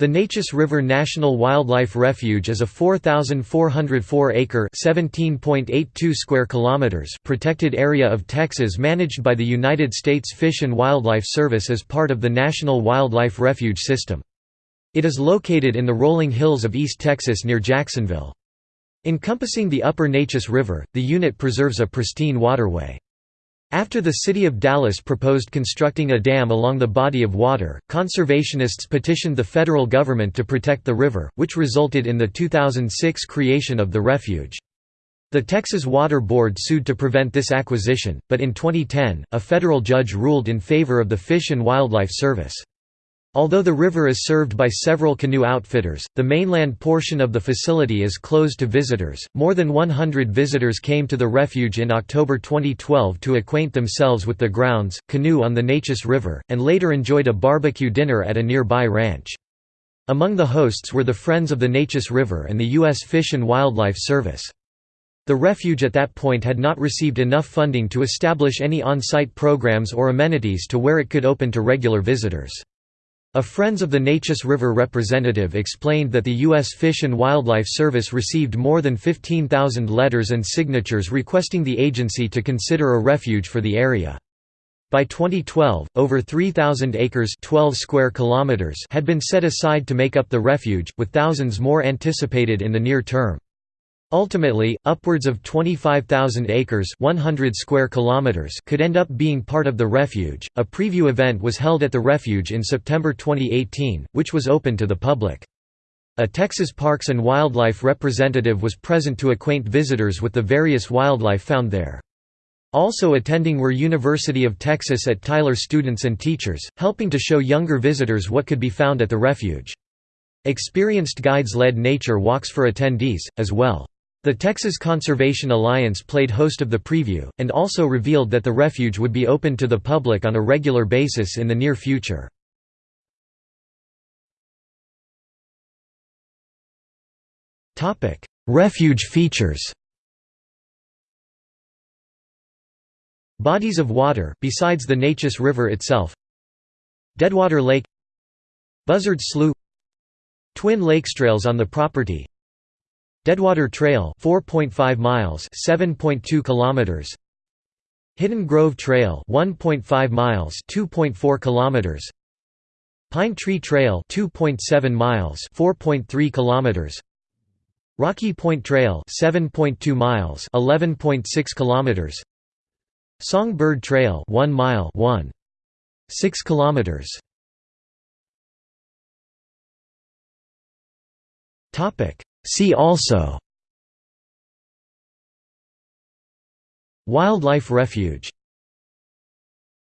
The Neches River National Wildlife Refuge is a 4,404-acre (17.82 square kilometers) protected area of Texas managed by the United States Fish and Wildlife Service as part of the National Wildlife Refuge System. It is located in the rolling hills of East Texas near Jacksonville. Encompassing the upper Neches River, the unit preserves a pristine waterway. After the city of Dallas proposed constructing a dam along the body of water, conservationists petitioned the federal government to protect the river, which resulted in the 2006 creation of the refuge. The Texas Water Board sued to prevent this acquisition, but in 2010, a federal judge ruled in favor of the Fish and Wildlife Service. Although the river is served by several canoe outfitters, the mainland portion of the facility is closed to visitors. More than 100 visitors came to the refuge in October 2012 to acquaint themselves with the grounds, canoe on the Neches River, and later enjoyed a barbecue dinner at a nearby ranch. Among the hosts were the Friends of the Neches River and the U.S. Fish and Wildlife Service. The refuge at that point had not received enough funding to establish any on-site programs or amenities to where it could open to regular visitors. A Friends of the Neches River representative explained that the U.S. Fish and Wildlife Service received more than 15,000 letters and signatures requesting the agency to consider a refuge for the area. By 2012, over 3,000 acres 12 square kilometers had been set aside to make up the refuge, with thousands more anticipated in the near term. Ultimately, upwards of 25,000 acres 100 square kilometers could end up being part of the refuge. A preview event was held at the refuge in September 2018, which was open to the public. A Texas Parks and Wildlife representative was present to acquaint visitors with the various wildlife found there. Also attending were University of Texas at Tyler students and teachers, helping to show younger visitors what could be found at the refuge. Experienced guides led nature walks for attendees, as well. The Texas Conservation Alliance played host of the preview, and also revealed that the refuge would be open to the public on a regular basis in the near future. refuge features Bodies of water besides the Neches River itself Deadwater Lake Buzzard Slough Twin lakestrails on the property Deadwater Trail 4.5 miles 7.2 kilometers. Hidden Grove Trail 1.5 miles 2.4 kilometers. Pine Tree Trail 2.7 miles 4.3 kilometers. Rocky Point Trail 7.2 miles 11.6 kilometers. Songbird Trail 1 mile 1 6 kilometers. Topic See also Wildlife refuge